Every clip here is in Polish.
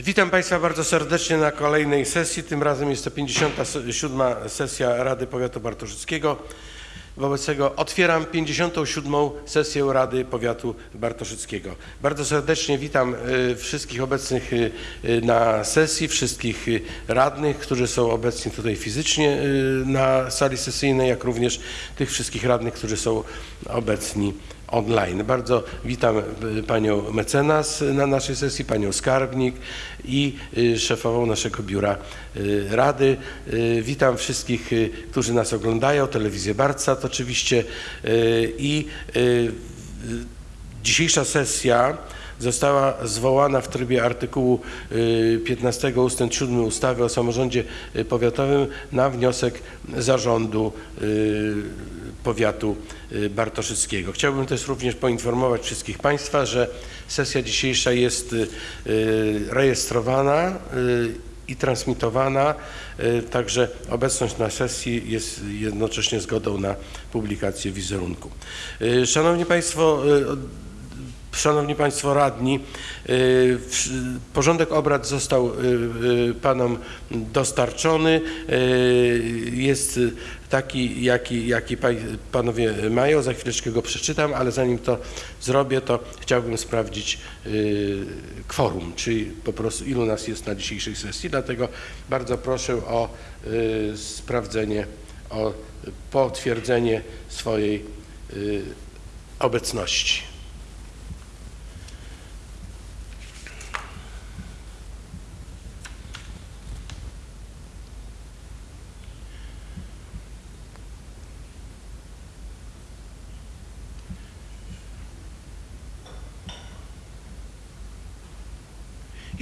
Witam Państwa bardzo serdecznie na kolejnej sesji. Tym razem jest to 57. sesja Rady Powiatu Bartoszyckiego. Wobec tego otwieram 57. sesję Rady Powiatu Bartoszyckiego. Bardzo serdecznie witam y, wszystkich obecnych y, y, na sesji, wszystkich radnych, którzy są obecni tutaj fizycznie na sali sesyjnej, jak również tych wszystkich radnych, którzy są obecni online. Bardzo witam y, panią mecenas na naszej sesji, panią skarbnik i y, szefową naszego biura y, rady. Witam wszystkich, którzy nas oglądają, telewizję Barcat oczywiście i dzisiejsza sesja została zwołana w trybie artykułu y, 15 ust. 7 ustawy o samorządzie y, powiatowym na wniosek zarządu y, powiatu y, bartoszyckiego. Chciałbym też również poinformować wszystkich Państwa, że sesja dzisiejsza jest y, y, rejestrowana y, i transmitowana, y, także obecność na sesji jest jednocześnie zgodą na publikację wizerunku. Y, Szanowni Państwo, y, Szanowni Państwo Radni, y, porządek obrad został y, y, Panom dostarczony. Jest taki, jaki, jaki Panowie mają. Za chwileczkę go przeczytam, ale zanim to zrobię, to chciałbym sprawdzić kworum, czyli po prostu ilu nas jest na dzisiejszej sesji. Dlatego bardzo proszę o sprawdzenie, o potwierdzenie swojej obecności.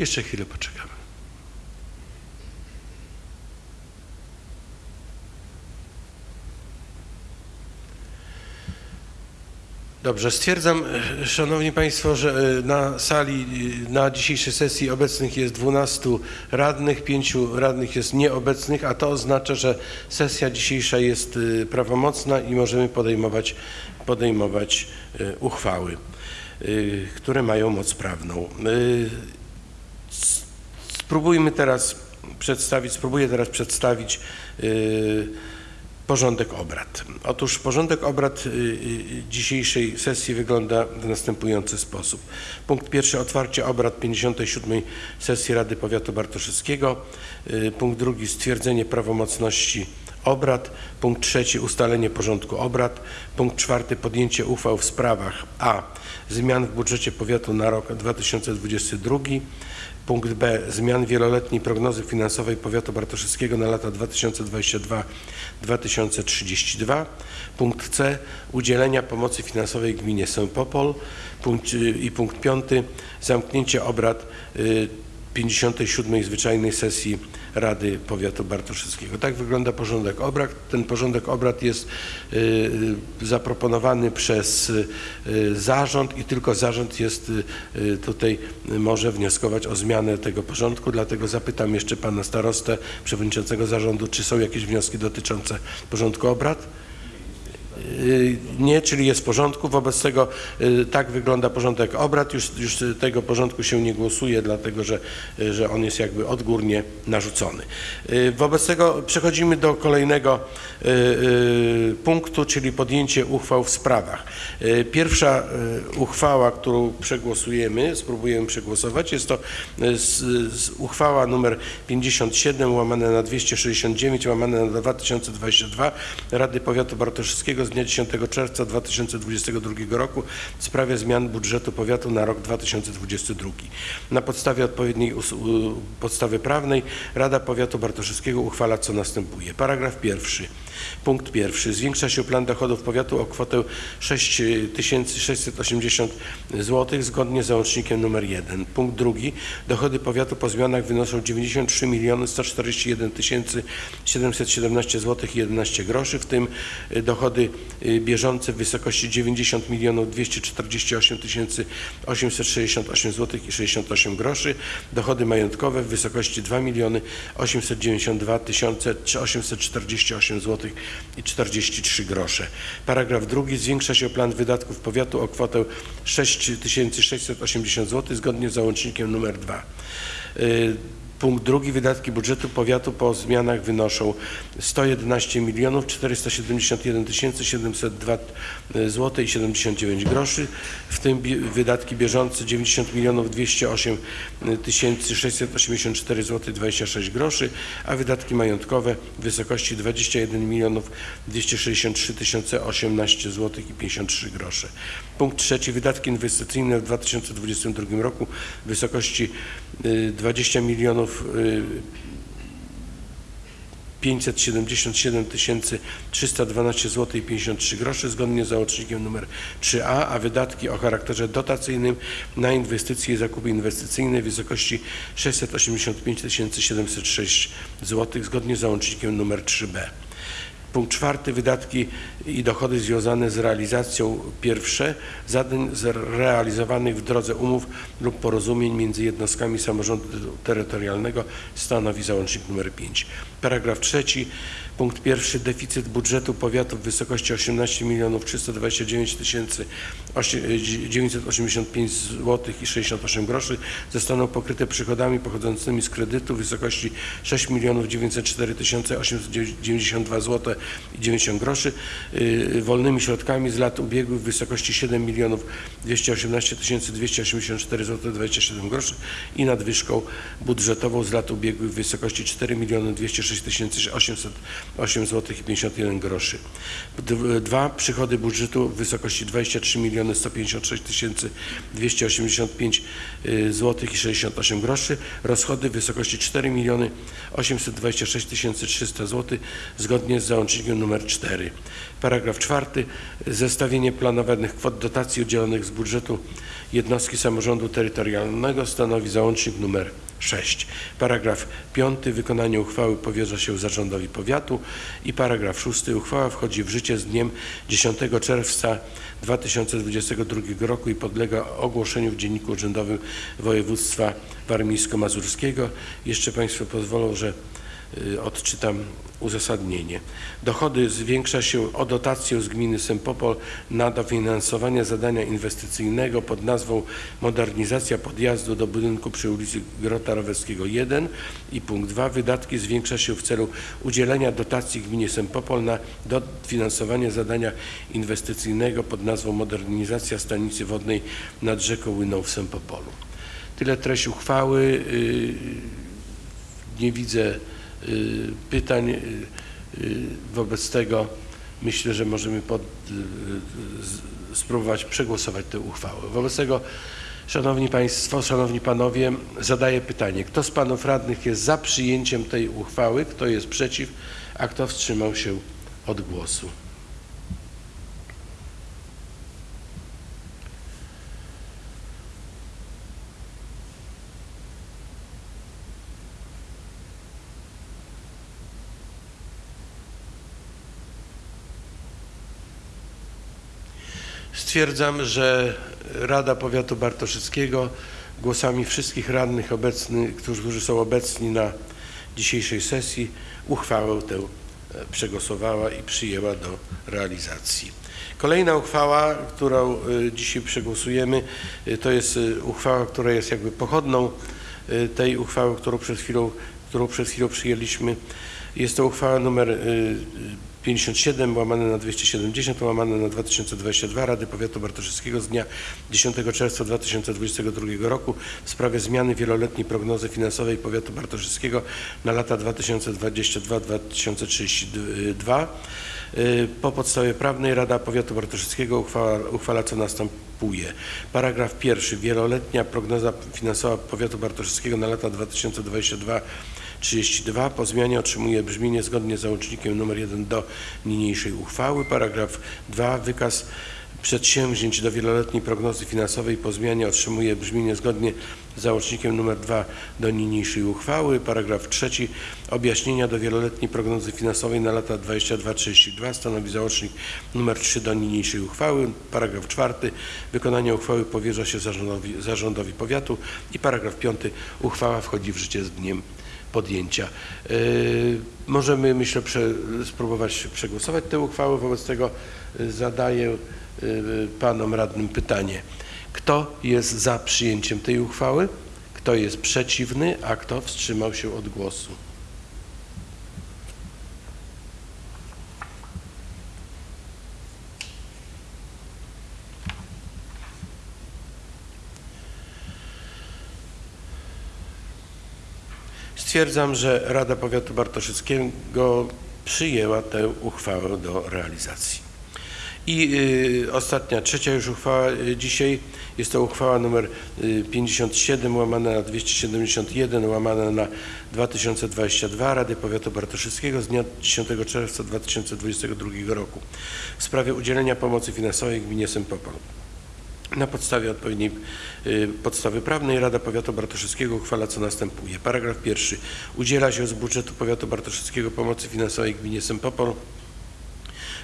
Jeszcze chwilę poczekamy. Dobrze, stwierdzam, Szanowni Państwo, że e, na sali e, na dzisiejszej sesji obecnych jest 12 radnych, 5 radnych jest nieobecnych, a to oznacza, że sesja dzisiejsza jest e, prawomocna i możemy podejmować, podejmować uchwały, które mają moc prawną. Spróbujmy teraz przedstawić, spróbuję teraz przedstawić y, porządek obrad. Otóż porządek obrad y, y, dzisiejszej sesji wygląda w następujący sposób. Punkt pierwszy otwarcie obrad 57. sesji Rady Powiatu Bartoszyckiego. Y, Punkt drugi stwierdzenie prawomocności obrad. Punkt trzeci ustalenie porządku obrad. Punkt czwarty podjęcie uchwał w sprawach a. zmian w budżecie powiatu na rok 2022. Punkt B. Zmian wieloletniej prognozy finansowej powiatu bartoszyckiego na lata 2022-2032. Punkt C. Udzielenia pomocy finansowej gminie Sępopol. Punkt, y, I punkt piąty. Zamknięcie obrad y, 57. zwyczajnej sesji Rady Powiatu Bartoszyckiego. Tak wygląda porządek obrad. Ten porządek obrad jest y, zaproponowany przez y, zarząd i tylko zarząd jest y, tutaj może wnioskować o zmianę tego porządku. Dlatego zapytam jeszcze pana starostę, przewodniczącego zarządu, czy są jakieś wnioski dotyczące porządku obrad? Y, Nie, czyli jest w porządku. Wobec tego y, tak wygląda porządek obrad. Już, już tego porządku się nie głosuje, dlatego że, y, że on jest jakby odgórnie narzucony. Wobec tego przechodzimy do kolejnego punktu, czyli podjęcie uchwał w sprawach. Pierwsza uchwała, którą przegłosujemy, spróbujemy przegłosować, jest to uchwała numer 57 łamane na 269 łamane na 2022 Rady Powiatu Bartoszyckiego z dnia 10 czerwca 2022 roku w sprawie zmian budżetu powiatu na rok 2022. Na podstawie odpowiedniej podstawy prawnej Rada Powiatu Bartoszyckiego uchwala co następuje. Paragraf pierwszy. Punkt pierwszy. Zwiększa się plan dochodów powiatu o kwotę 6680 zł zgodnie z załącznikiem nr 1. Punkt drugi. Dochody powiatu po zmianach wynoszą 93 141 717 zł i 11 groszy, w tym dochody bieżące w wysokości 90 248 868 zł i 68 groszy, dochody majątkowe w wysokości 2 892 848 zł i 43 grosze. Paragraf drugi. Zwiększa się plan wydatków powiatu o kwotę 6680 zł zgodnie z załącznikiem nr 2. Y, Punkt drugi, wydatki budżetu powiatu po zmianach wynoszą 111 milionów 471 tysięcy 702 zł i 79 groszy, w tym wydatki bieżące 90 milionów 208 tysięcy 684 zł 26 groszy, a wydatki majątkowe w wysokości 21 milionów 263 tysiące 18 zł i 53 grosze. Punkt trzeci, wydatki inwestycyjne w 2022 roku w wysokości y, 20 milionów y, 577 312 zł i 53 groszy zgodnie z załącznikiem nr 3a, a wydatki o charakterze dotacyjnym na inwestycje i zakupy inwestycyjne w wysokości 685 706 zł zgodnie z załącznikiem nr 3b. Punkt czwarty, wydatki i dochody związane z realizacją. Pierwsze. Zadań realizowanych w drodze umów lub porozumień między jednostkami samorządu terytorialnego stanowi załącznik nr 5. Paragraf trzeci, punkt pierwszy, deficyt budżetu powiatu w wysokości 18 milionów 329 tysięcy 985 zł i 68 groszy zostaną pokryte przychodami pochodzącymi z kredytu w wysokości 6 milionów 904 tysiące 892 zł 90 groszy, y, wolnymi środkami z lat ubiegłych w wysokości 7 milionów 218 tysięcy 284 zł 27 groszy i nadwyżką budżetową z lat ubiegłych w wysokości 4 miliony 206 tysięcy 808 zł i 51 groszy. D- Dwa, przychody budżetu w wysokości 23 miliony 156 tysięcy 285 zł i 68 groszy, rozchody w wysokości 4 miliony 826 tysięcy 300 zł zgodnie z załącznikiem nr 4. Paragraf czwarty. Zestawienie planowanych kwot dotacji udzielonych z budżetu jednostki samorządu terytorialnego stanowi załącznik nr 6. Paragraf 5. Wykonanie uchwały powierza się zarządowi powiatu i paragraf 6. Uchwała wchodzi w życie z dniem 10 czerwca 2022 roku i podlega ogłoszeniu w Dzienniku Urzędowym Województwa Warmińsko-Mazurskiego. Jeszcze Państwo pozwolą, że odczytam uzasadnienie. Dochody zwiększa się o dotację z gminy Sempopol na dofinansowanie zadania inwestycyjnego pod nazwą modernizacja podjazdu do budynku przy ulicy Grota Rowerskiego 1 i punkt 2 wydatki zwiększa się w celu udzielenia dotacji gminie Sempopol na dofinansowanie zadania inwestycyjnego pod nazwą modernizacja stanicy wodnej nad rzeką Łyną w Sempopolu. Tyle treść uchwały. Yy, Nie widzę y, pytań. y, y, Wobec tego myślę, że możemy pod, y, spróbować przegłosować tę uchwałę. Wobec tego, Szanowni Państwo, Szanowni Panowie, zadaję pytanie. Kto z Panów Radnych jest za przyjęciem tej uchwały? Kto jest przeciw? A kto wstrzymał się od głosu? Stwierdzam, że Rada Powiatu Bartoszyckiego głosami wszystkich radnych obecnych, którzy są obecni na dzisiejszej sesji, uchwałę tę e, przegłosowała i przyjęła do realizacji. Kolejna uchwała, którą e, dzisiaj przegłosujemy, e, to jest uchwała, która jest jakby pochodną tej uchwały, którą przed chwilą, którą przed chwilą przyjęliśmy. Jest to uchwała numer 57 łamane na 270 łamane na 2022 Rady Powiatu Bartoszyckiego z dnia 10 czerwca 2022 roku w sprawie zmiany wieloletniej prognozy finansowej Powiatu Bartoszyckiego na lata 2022-2032. Y, Po podstawie prawnej Rada Powiatu Bartoszyckiego uchwała, uchwala co następuje. Paragraf pierwszy. Wieloletnia prognoza finansowa Powiatu Bartoszyckiego na lata 2022 32 po zmianie otrzymuje brzmienie zgodnie z załącznikiem nr 1 do niniejszej uchwały. Paragraf 2. Wykaz przedsięwzięć do wieloletniej prognozy finansowej po zmianie otrzymuje brzmienie zgodnie z załącznikiem nr 2 do niniejszej uchwały. Paragraf 3. Objaśnienia do wieloletniej prognozy finansowej na lata 22-32 stanowi załącznik nr 3 do niniejszej uchwały. Paragraf 4. Wykonanie uchwały powierza się zarządowi, zarządowi powiatu i paragraf 5. Uchwała wchodzi w życie z dniem podjęcia. Yy, Możemy, myślę, prze, spróbować przegłosować tę uchwałę. Wobec tego y, zadaję y, panom radnym pytanie. Kto jest za przyjęciem tej uchwały? Kto jest przeciwny, a kto wstrzymał się od głosu? Stwierdzam, że Rada Powiatu Bartoszyckiego przyjęła tę uchwałę do realizacji. I y, ostatnia, trzecia już uchwała y, dzisiaj jest to uchwała nr y, 57 łamane na 271 łamane na 2022 Rady Powiatu Bartoszyckiego z dnia 10 czerwca 2022 roku w sprawie udzielenia pomocy finansowej gminie Sempopol. Na podstawie odpowiedniej y, podstawy prawnej Rada Powiatu Bartoszyckiego uchwala co następuje. Paragraf pierwszy. Udziela się z budżetu Powiatu Bartoszyckiego pomocy finansowej gminie Sempopol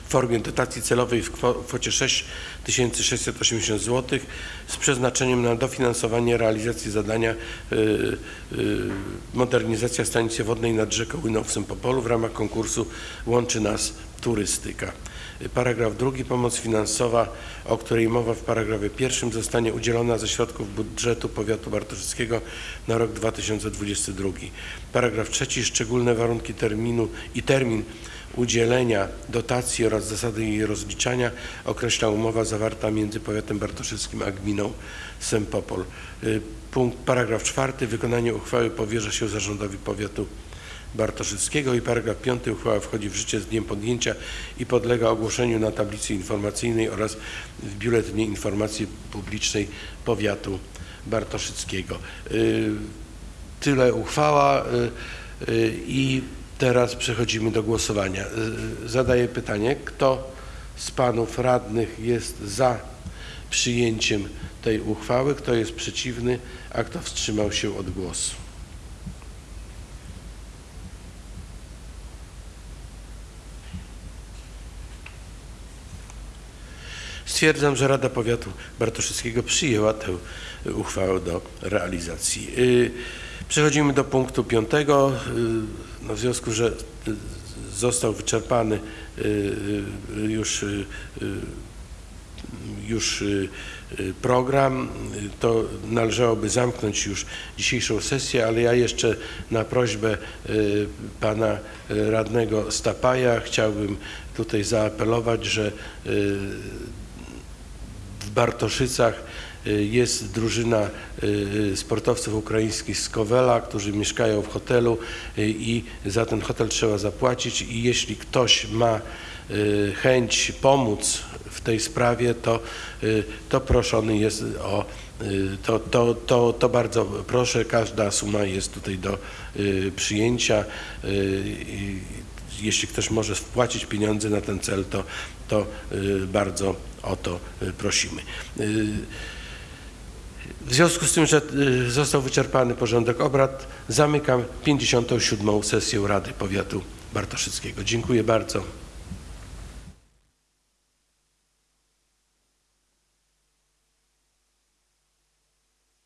w formie dotacji celowej w kwo- kwocie 6680 zł z przeznaczeniem na dofinansowanie realizacji zadania y, y, modernizacja stanicy wodnej nad rzeką Łyną w w ramach konkursu Łączy Nas Turystyka. Paragraf drugi. Pomoc finansowa, o której mowa w paragrafie pierwszym zostanie udzielona ze środków budżetu powiatu bartoszyckiego na rok 2022. Paragraf trzeci. Szczególne warunki terminu i termin udzielenia dotacji oraz zasady jej rozliczania określa umowa zawarta między powiatem bartoszyckim a gminą Sempopol. Y, Punkt, paragraf czwarty. Wykonanie uchwały powierza się zarządowi powiatu Bartoszyckiego i paragraf 5 uchwała wchodzi w życie z dniem podjęcia i podlega ogłoszeniu na tablicy informacyjnej oraz w Biuletynie Informacji Publicznej Powiatu Bartoszyckiego. Y, Tyle uchwała y, y, i teraz przechodzimy do głosowania. Zadaję pytanie, kto z panów radnych jest za przyjęciem tej uchwały, kto jest przeciwny, a kto wstrzymał się od głosu? Stwierdzam, że Rada Powiatu Bartoszyckiego przyjęła tę uchwałę do realizacji. Y, Przechodzimy do punktu piątego. Y, No w związku, że y, został wyczerpany już, już program, to należałoby zamknąć już dzisiejszą sesję, ale ja jeszcze na prośbę pana radnego Stapaja chciałbym tutaj zaapelować, że Bartoszycach y, jest drużyna y, sportowców ukraińskich z Kowela, którzy mieszkają w hotelu y, i za ten hotel trzeba zapłacić i jeśli ktoś ma y, chęć pomóc w tej sprawie, to, y, to proszony jest o y, to, to, to, to bardzo proszę, każda suma jest tutaj do y, przyjęcia. Jeśli ktoś może wpłacić pieniądze na ten cel, to, to y, bardzo o to y, prosimy. Y, W związku z tym, że został wyczerpany porządek obrad, zamykam 57. sesję Rady Powiatu Bartoszyckiego. Dziękuję bardzo.